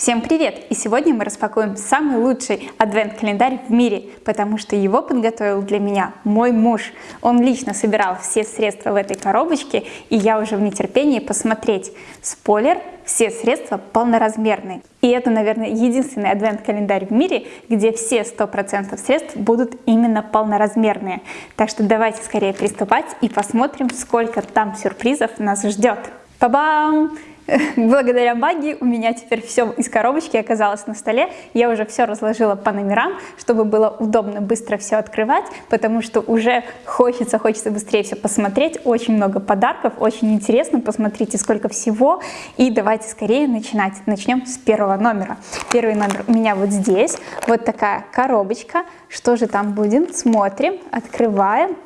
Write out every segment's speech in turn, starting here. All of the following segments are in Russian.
Всем привет! И сегодня мы распакуем самый лучший адвент-календарь в мире, потому что его подготовил для меня мой муж. Он лично собирал все средства в этой коробочке, и я уже в нетерпении посмотреть. Спойлер, все средства полноразмерные. И это, наверное, единственный адвент-календарь в мире, где все 100% средств будут именно полноразмерные. Так что давайте скорее приступать и посмотрим, сколько там сюрпризов нас ждет. Па-бам! Благодаря магии у меня теперь все из коробочки оказалось на столе. Я уже все разложила по номерам, чтобы было удобно быстро все открывать, потому что уже хочется, хочется быстрее все посмотреть. Очень много подарков, очень интересно. Посмотрите, сколько всего. И давайте скорее начинать. Начнем с первого номера. Первый номер у меня вот здесь. Вот такая коробочка. Что же там будет? Смотрим, открываем.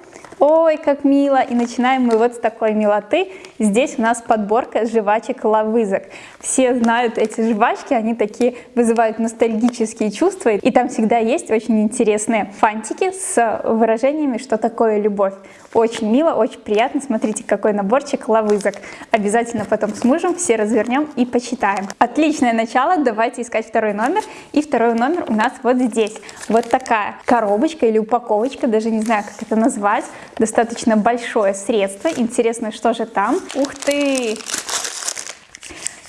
Ой, как мило! И начинаем мы вот с такой милоты. Здесь у нас подборка жвачек лавызок. Все знают эти жвачки, они такие вызывают ностальгические чувства. И там всегда есть очень интересные фантики с выражениями, что такое любовь. Очень мило, очень приятно. Смотрите, какой наборчик лавызок. Обязательно потом с мужем все развернем и почитаем. Отличное начало. Давайте искать второй номер. И второй номер у нас вот здесь. Вот такая коробочка или упаковочка, даже не знаю, как это назвать. Достаточно большое средство. Интересно, что же там. Ух ты!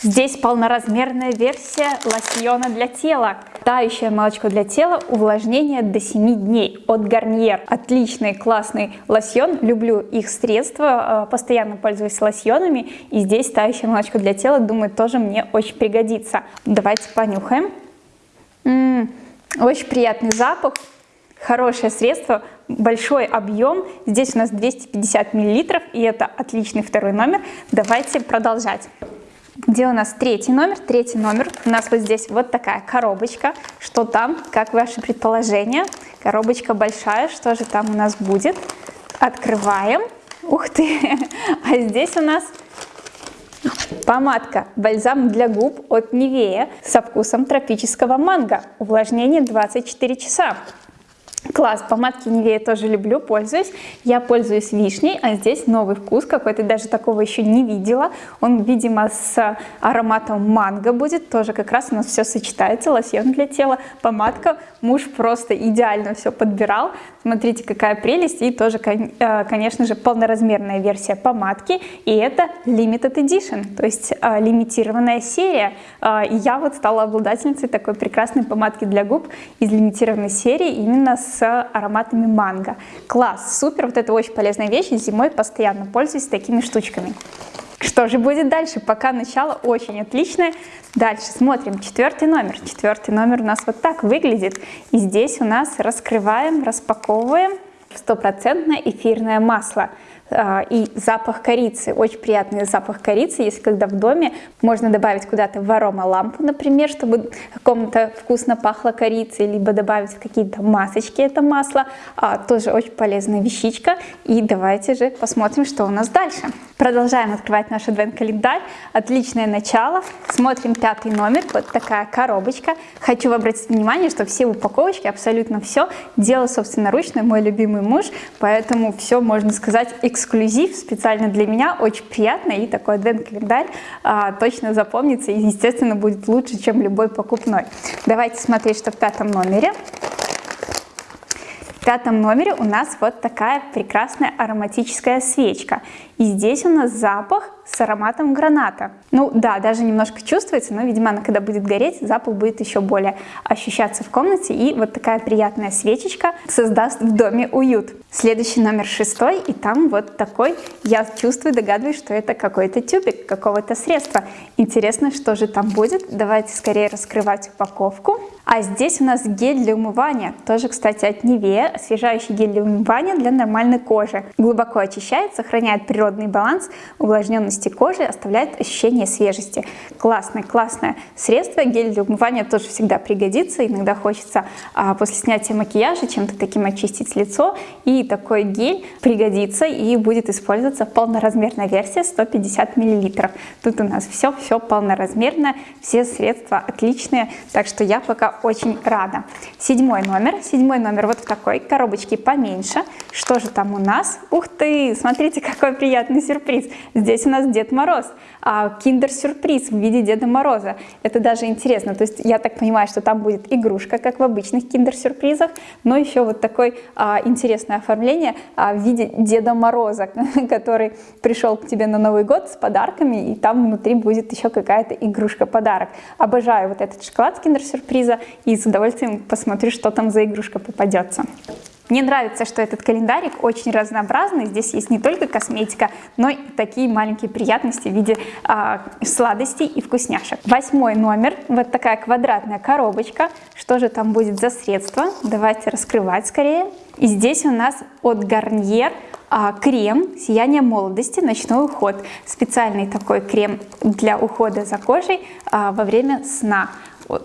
Здесь полноразмерная версия лосьона для тела. Тающее молочко для тела, увлажнение до 7 дней от Garnier. Отличный, классный лосьон, люблю их средства, э, постоянно пользуюсь лосьонами. И здесь тающее молочко для тела, думаю, тоже мне очень пригодится. Давайте понюхаем. М -м, очень приятный запах, хорошее средство, большой объем. Здесь у нас 250 мл, и это отличный второй номер. Давайте продолжать. Где у нас третий номер? Третий номер у нас вот здесь вот такая коробочка. Что там? Как ваши предположения? Коробочка большая. Что же там у нас будет? Открываем. Ух ты! А здесь у нас Помадка «Бальзам для губ» от Nivea со вкусом тропического манго. Увлажнение 24 часа. Класс, помадки Nivea тоже люблю, пользуюсь. Я пользуюсь вишней, а здесь новый вкус какой-то, даже такого еще не видела. Он, видимо, с ароматом манго будет, тоже как раз у нас все сочетается. Лосьон для тела, помадка. Муж просто идеально все подбирал. Смотрите, какая прелесть. И тоже, э, конечно же, полноразмерная версия помадки. И это Limited Edition, то есть э, лимитированная серия. Э, и я вот стала обладательницей такой прекрасной помадки для губ из лимитированной серии именно с с ароматами манго. Класс, супер, вот это очень полезная вещь, зимой постоянно пользуюсь такими штучками. Что же будет дальше? Пока начало очень отличное. Дальше смотрим четвертый номер. Четвертый номер у нас вот так выглядит. И здесь у нас раскрываем, распаковываем стопроцентное эфирное масло. А, и запах корицы, очень приятный запах корицы, если когда в доме можно добавить куда-то в аромалампу, например, чтобы комната вкусно пахло корицей, либо добавить в какие-то масочки это масло, а, тоже очень полезная вещичка. И давайте же посмотрим, что у нас дальше. Продолжаем открывать наш адвент-календарь. Отличное начало. Смотрим пятый номер. Вот такая коробочка. Хочу обратить внимание, что все упаковочки, абсолютно все, делал собственноручно мой любимый муж. Поэтому все, можно сказать, эксклюзив специально для меня. Очень приятно. И такой адвент-календарь а, точно запомнится и, естественно, будет лучше, чем любой покупной. Давайте смотреть, что в пятом номере. В пятом номере у нас вот такая прекрасная ароматическая свечка. И здесь у нас запах с ароматом граната. Ну да, даже немножко чувствуется, но, видимо, она когда будет гореть, запах будет еще более ощущаться в комнате. И вот такая приятная свечечка создаст в доме уют. Следующий номер шестой, и там вот такой, я чувствую, догадываюсь, что это какой-то тюбик, какого-то средства. Интересно, что же там будет. Давайте скорее раскрывать упаковку. А здесь у нас гель для умывания, тоже, кстати, от Nivea, освежающий гель для умывания для нормальной кожи. Глубоко очищает, сохраняет природный баланс, увлажненности кожи, оставляет ощущение свежести. Классное, классное средство, гель для умывания тоже всегда пригодится, иногда хочется а, после снятия макияжа чем-то таким очистить лицо, и такой гель пригодится и будет использоваться полноразмерная версия 150 мл. Тут у нас все-все полноразмерное, все средства отличные, так что я пока очень рада. Седьмой номер. Седьмой номер вот в такой коробочке поменьше. Что же там у нас? Ух ты, смотрите, какой приятный сюрприз. Здесь у нас Дед Мороз. А, киндер-сюрприз в виде Деда Мороза. Это даже интересно. То есть я так понимаю, что там будет игрушка, как в обычных киндер-сюрпризах, но еще вот такое а, интересное оформление а, в виде Деда Мороза, который пришел к тебе на Новый год с подарками, и там внутри будет еще какая-то игрушка-подарок. Обожаю вот этот шоколад киндер-сюрприза и с удовольствием посмотрю, что там за игрушка попадется. Мне нравится, что этот календарик очень разнообразный. Здесь есть не только косметика, но и такие маленькие приятности в виде э, сладостей и вкусняшек. Восьмой номер. Вот такая квадратная коробочка. Что же там будет за средство? Давайте раскрывать скорее. И здесь у нас от Garnier а, крем «Сияние молодости. Ночной уход». Специальный такой крем для ухода за кожей а, во время сна.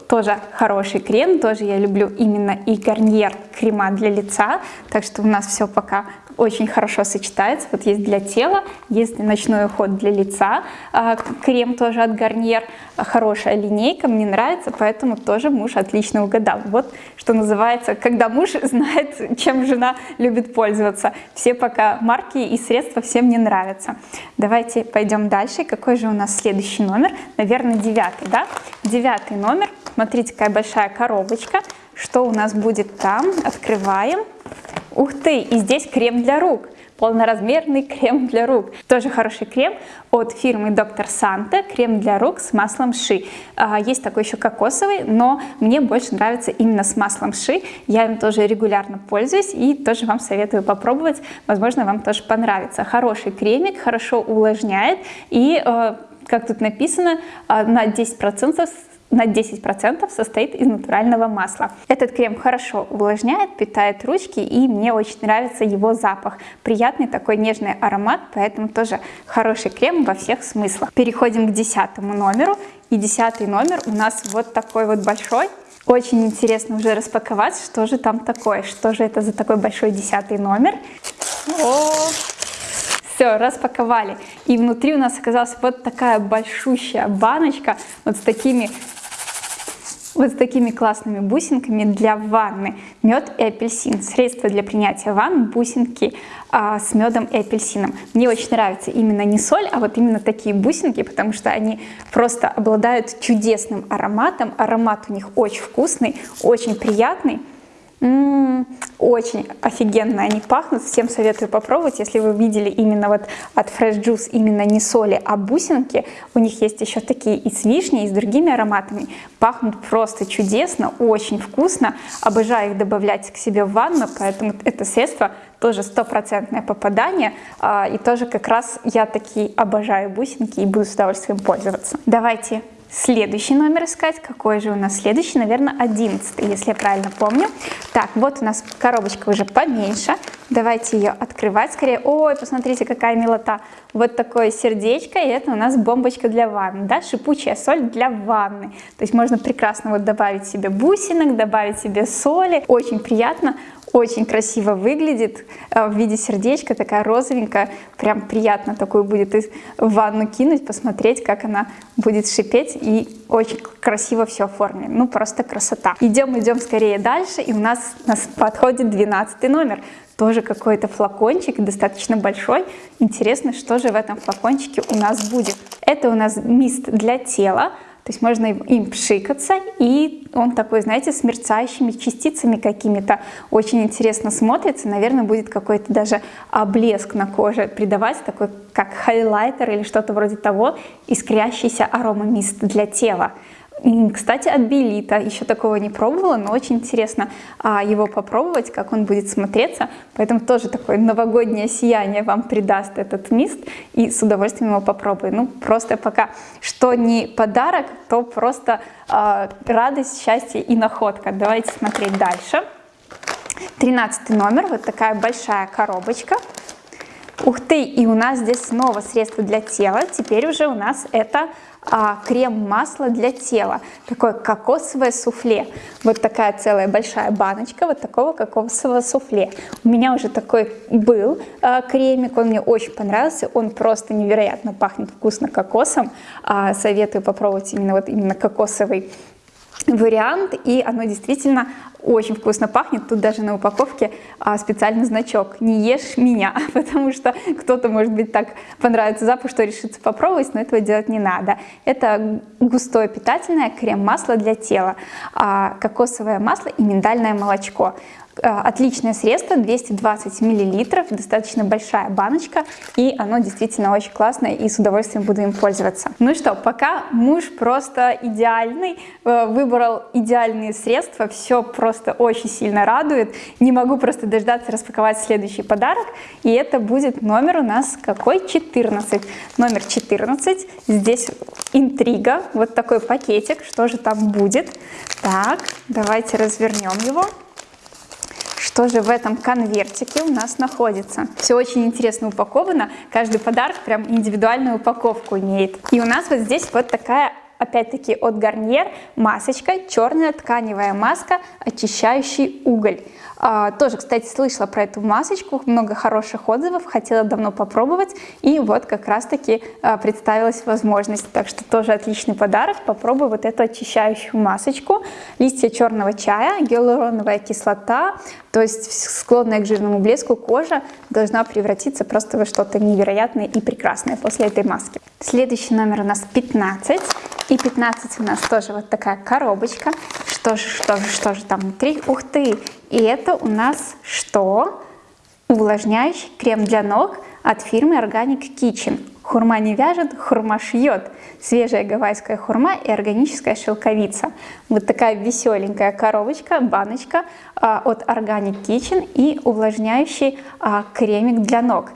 Тоже хороший крем, тоже я люблю именно и гарниер крема для лица, так что у нас все пока очень хорошо сочетается. Вот есть для тела, есть ночной уход для лица, а, крем тоже от Гарниер, хорошая линейка, мне нравится, поэтому тоже муж отлично угадал. Вот что называется, когда муж знает, чем жена любит пользоваться. Все пока марки и средства всем не нравятся. Давайте пойдем дальше. Какой же у нас следующий номер? Наверное, девятый, да? Девятый номер. Смотрите, какая большая коробочка. Что у нас будет там? Открываем. Ух ты, и здесь крем для рук полноразмерный крем для рук. Тоже хороший крем от фирмы Доктор Санта, крем для рук с маслом ши. А, есть такой еще кокосовый, но мне больше нравится именно с маслом ши. Я им тоже регулярно пользуюсь и тоже вам советую попробовать. Возможно, вам тоже понравится. Хороший кремик, хорошо увлажняет и, э, как тут написано, э, на 10% на 10% состоит из натурального масла. Этот крем хорошо увлажняет, питает ручки и мне очень нравится его запах. Приятный такой нежный аромат, поэтому тоже хороший крем во всех смыслах. Переходим к десятому номеру. И десятый номер у нас вот такой вот большой. Очень интересно уже распаковать, что же там такое, что же это за такой большой десятый номер. О, все, распаковали. И внутри у нас оказалась вот такая большущая баночка вот с такими вот с такими классными бусинками для ванны. Мед и апельсин. Средство для принятия ванн, бусинки а, с медом и апельсином. Мне очень нравится именно не соль, а вот именно такие бусинки, потому что они просто обладают чудесным ароматом. Аромат у них очень вкусный, очень приятный. Очень офигенно они пахнут, всем советую попробовать, если вы видели именно вот от Fresh Juice именно не соли, а бусинки, у них есть еще такие и с вишней, и с другими ароматами, пахнут просто чудесно, очень вкусно, обожаю их добавлять к себе в ванну, поэтому это средство тоже стопроцентное попадание, а, и тоже как раз я такие обожаю бусинки и буду с удовольствием пользоваться. Давайте следующий номер искать. Какой же у нас следующий? Наверное, одиннадцатый, если я правильно помню. Так, вот у нас коробочка уже поменьше. Давайте ее открывать скорее. Ой, посмотрите, какая милота. Вот такое сердечко, и это у нас бомбочка для ванны, да, шипучая соль для ванны. То есть можно прекрасно вот добавить себе бусинок, добавить себе соли. Очень приятно, очень красиво выглядит э, в виде сердечка, такая розовенькая, прям приятно такую будет в ванну кинуть, посмотреть, как она будет шипеть, и очень красиво все оформлено, ну просто красота. Идем, идем скорее дальше, и у нас, нас подходит 12 номер, тоже какой-то флакончик, достаточно большой. Интересно, что же в этом флакончике у нас будет. Это у нас мист для тела, то есть можно им пшикаться, и он такой, знаете, с мерцающими частицами какими-то. Очень интересно смотрится. Наверное, будет какой-то даже блеск на коже придавать, такой как хайлайтер или что-то вроде того, искрящийся аромамист для тела. Кстати, от Белита. Еще такого не пробовала, но очень интересно а, его попробовать, как он будет смотреться. Поэтому тоже такое новогоднее сияние вам придаст этот мист. И с удовольствием его попробую. Ну, просто пока что не подарок, то просто а, радость, счастье и находка. Давайте смотреть дальше. Тринадцатый номер. Вот такая большая коробочка. Ух ты! И у нас здесь снова средство для тела. Теперь уже у нас это крем-масло для тела, такое кокосовое суфле. Вот такая целая большая баночка вот такого кокосового суфле. У меня уже такой был а, кремик, он мне очень понравился, он просто невероятно пахнет вкусно кокосом. А, советую попробовать именно вот именно кокосовый вариант, и оно действительно очень вкусно пахнет. Тут даже на упаковке а, специальный значок «Не ешь меня», потому что кто-то, может быть, так понравится запах, что решится попробовать, но этого делать не надо. Это густое питательное крем-масло для тела, а, кокосовое масло и миндальное молочко. Э, отличное средство, 220 миллилитров, достаточно большая баночка, и оно действительно очень классное, и с удовольствием буду им пользоваться. Ну что, пока муж просто идеальный, э, выбрал идеальные средства, все просто очень сильно радует. Не могу просто дождаться распаковать следующий подарок, и это будет номер у нас какой? 14. Номер 14, здесь интрига, вот такой пакетик, что же там будет. Так, давайте развернем его что же в этом конвертике у нас находится. Все очень интересно упаковано, каждый подарок прям индивидуальную упаковку имеет. И у нас вот здесь вот такая опять-таки от Гарниер масочка, черная тканевая маска, очищающий уголь. А, тоже, кстати, слышала про эту масочку, много хороших отзывов, хотела давно попробовать, и вот как раз-таки а, представилась возможность. Так что тоже отличный подарок, попробую вот эту очищающую масочку. Листья черного чая, гиалуроновая кислота, то есть склонная к жирному блеску кожа должна превратиться просто во что-то невероятное и прекрасное после этой маски. Следующий номер у нас 15. И 15 у нас тоже вот такая коробочка. Что же, что же, что же там внутри? Ух ты! И это у нас что? Увлажняющий крем для ног от фирмы Organic Kitchen. Хурма не вяжет, хурма шьет. Свежая гавайская хурма и органическая шелковица. Вот такая веселенькая коробочка, баночка а, от Organic Kitchen и увлажняющий а, кремик для ног.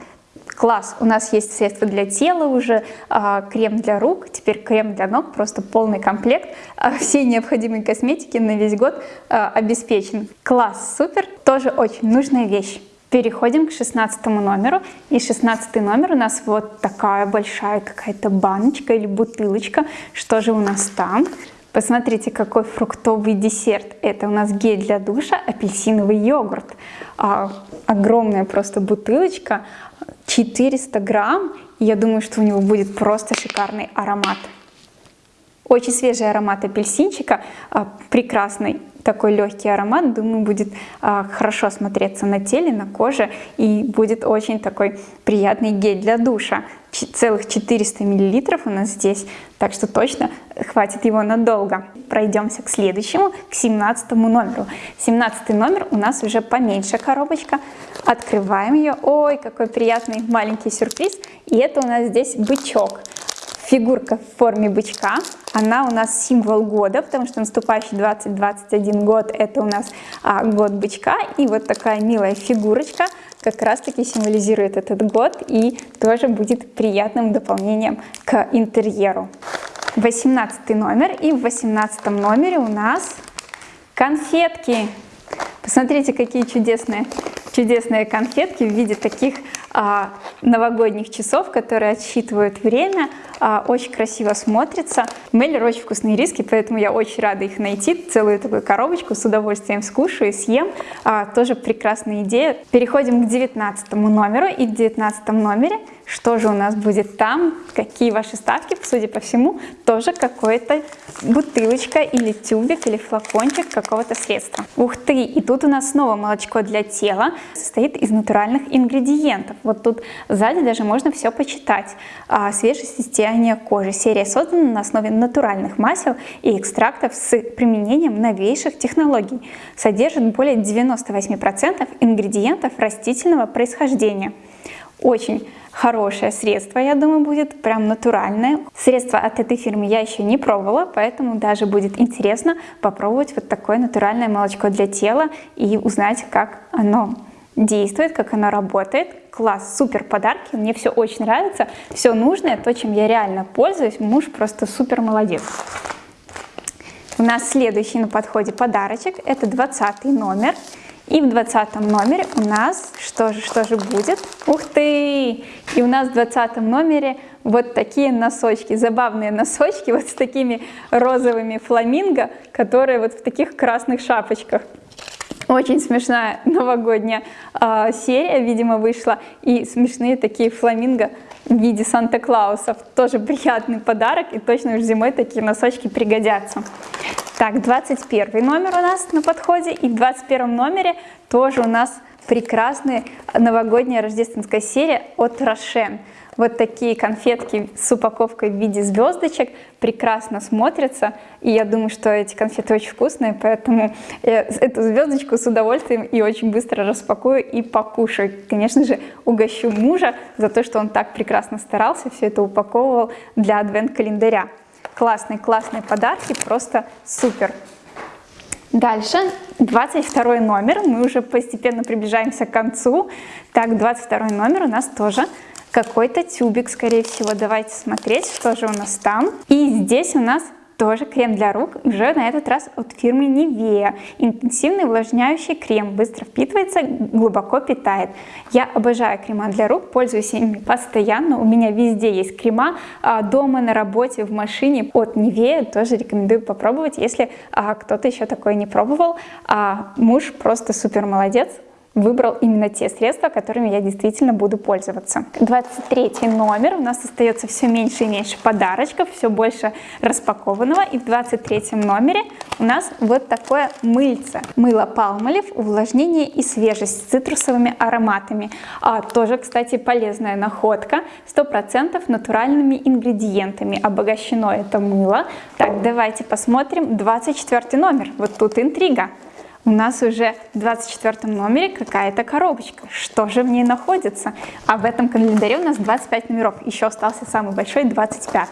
Класс, у нас есть средства для тела уже, а, крем для рук, теперь крем для ног, просто полный комплект. А, все необходимые косметики на весь год а, обеспечен. Класс, супер, тоже очень нужная вещь. Переходим к 16 номеру. И 16 номер у нас вот такая большая какая-то баночка или бутылочка. Что же у нас там? Посмотрите, какой фруктовый десерт. Это у нас гель для душа, апельсиновый йогурт. А, огромная просто бутылочка, 400 грамм. Я думаю, что у него будет просто шикарный аромат. Очень свежий аромат апельсинчика, а, прекрасный такой легкий аромат, думаю, будет а, хорошо смотреться на теле, на коже и будет очень такой приятный гель для душа. Целых 400 миллилитров у нас здесь, так что точно хватит его надолго. Пройдемся к следующему, к 17 номеру. 17 номер у нас уже поменьше коробочка. Открываем ее. Ой, какой приятный маленький сюрприз. И это у нас здесь бычок фигурка в форме бычка. Она у нас символ года, потому что наступающий 2021 год это у нас а, год бычка. И вот такая милая фигурочка как раз таки символизирует этот год и тоже будет приятным дополнением к интерьеру. 18 номер и в 18 номере у нас конфетки. Посмотрите, какие чудесные, чудесные конфетки в виде таких новогодних часов, которые отсчитывают время, а, очень красиво смотрится. Мейлер очень вкусные риски, поэтому я очень рада их найти. Целую такую коробочку с удовольствием скушаю, съем. А, тоже прекрасная идея. Переходим к 19 номеру. И в 19 номере что же у нас будет там, какие ваши ставки, судя по всему, тоже какая-то бутылочка или тюбик или флакончик какого-то средства. Ух ты! И тут у нас снова молочко для тела, состоит из натуральных ингредиентов. Вот тут сзади даже можно все почитать. А, свежее состояние кожи. Серия создана на основе натуральных масел и экстрактов с применением новейших технологий. Содержит более 98% ингредиентов растительного происхождения. Очень хорошее средство, я думаю, будет прям натуральное. Средство от этой фирмы я еще не пробовала, поэтому даже будет интересно попробовать вот такое натуральное молочко для тела и узнать, как оно действует, как оно работает. Класс, супер подарки, мне все очень нравится, все нужное, то, чем я реально пользуюсь, муж просто супер молодец. У нас следующий на подходе подарочек, это 20 номер. И в 20 номере у нас, что же, что же будет? Ух ты! И у нас в 20 номере вот такие носочки, забавные носочки, вот с такими розовыми фламинго, которые вот в таких красных шапочках. Очень смешная новогодняя э, серия, видимо, вышла. И смешные такие фламинго в виде Санта-Клаусов. Тоже приятный подарок, и точно уж зимой такие носочки пригодятся. Так, 21 номер у нас на подходе, и в 21 номере тоже у нас прекрасная новогодняя рождественская серия от Рошен. Вот такие конфетки с упаковкой в виде звездочек прекрасно смотрятся. И я думаю, что эти конфеты очень вкусные, поэтому эту звездочку с удовольствием и очень быстро распакую и покушаю. Конечно же, угощу мужа за то, что он так прекрасно старался, все это упаковывал для адвент-календаря. Классные, классные подарки, просто супер. Дальше 22 номер, мы уже постепенно приближаемся к концу. Так, 22 номер у нас тоже какой-то тюбик, скорее всего. Давайте смотреть, что же у нас там. И здесь у нас тоже крем для рук, уже на этот раз от фирмы Nivea. Интенсивный увлажняющий крем, быстро впитывается, глубоко питает. Я обожаю крема для рук, пользуюсь ими постоянно. У меня везде есть крема, а, дома, на работе, в машине от Nivea. Тоже рекомендую попробовать, если а, кто-то еще такое не пробовал. А муж просто супер молодец, выбрал именно те средства, которыми я действительно буду пользоваться. 23 номер, у нас остается все меньше и меньше подарочков, все больше распакованного. И в 23 номере у нас вот такое мыльце. Мыло Palmolive, увлажнение и свежесть с цитрусовыми ароматами. А, тоже, кстати, полезная находка. 100% натуральными ингредиентами обогащено это мыло. Так, давайте посмотрим 24 номер. Вот тут интрига у нас уже в 24 номере какая-то коробочка. Что же в ней находится? А в этом календаре у нас 25 номеров. Еще остался самый большой, 25.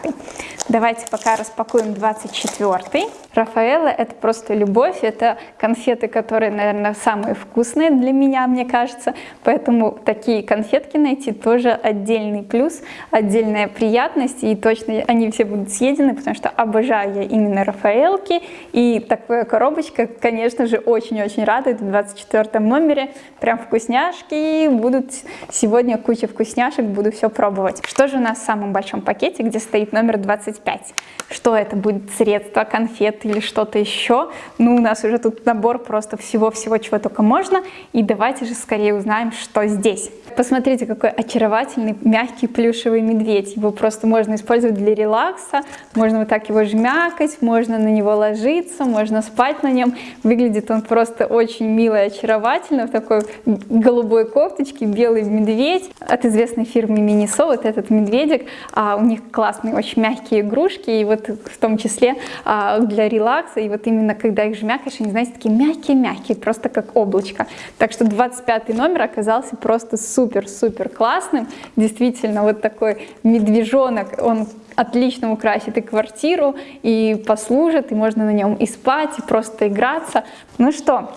Давайте пока распакуем 24. Рафаэлла это просто любовь, это конфеты, которые, наверное, самые вкусные для меня, мне кажется. Поэтому такие конфетки найти тоже отдельный плюс, отдельная приятность. И точно они все будут съедены, потому что обожаю я именно Рафаэлки. И такая коробочка, конечно же, очень очень-очень радует в 24 номере. Прям вкусняшки будут. Сегодня куча вкусняшек, буду все пробовать. Что же у нас в самом большом пакете, где стоит номер 25? Что это будет? Средство, конфеты или что-то еще? Ну, у нас уже тут набор просто всего-всего, чего только можно. И давайте же скорее узнаем, что здесь. Посмотрите, какой очаровательный, мягкий плюшевый медведь. Его просто можно использовать для релакса. Можно вот так его жмякать, можно на него ложиться, можно спать на нем. Выглядит он просто очень мило и очаровательно. В такой голубой кофточке, белый медведь от известной фирмы Минисо. Вот этот медведик. А, у них классные, очень мягкие игрушки. И вот в том числе а, для релакса. И вот именно когда их жмякаешь, они, знаете, такие мягкие-мягкие, просто как облачко. Так что 25 номер оказался просто супер супер-супер классным. Действительно, вот такой медвежонок, он отлично украсит и квартиру, и послужит, и можно на нем и спать, и просто играться. Ну что,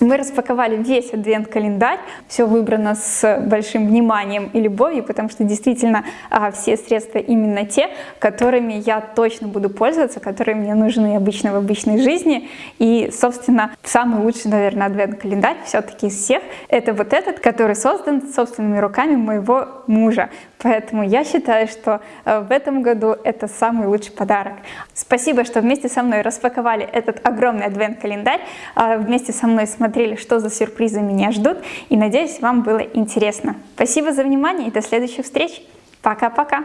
мы распаковали весь адвент-календарь, все выбрано с большим вниманием и любовью, потому что действительно а, все средства именно те, которыми я точно буду пользоваться, которые мне нужны обычно в обычной жизни. И, собственно, самый лучший, наверное, адвент-календарь все-таки из всех, это вот этот, который создан собственными руками моего мужа. Поэтому я считаю, что а, в этом году это самый лучший подарок. Спасибо, что вместе со мной распаковали этот огромный адвент-календарь, а, вместе со мной смотрели посмотрели, что за сюрпризы меня ждут. И надеюсь, вам было интересно. Спасибо за внимание и до следующих встреч. Пока-пока!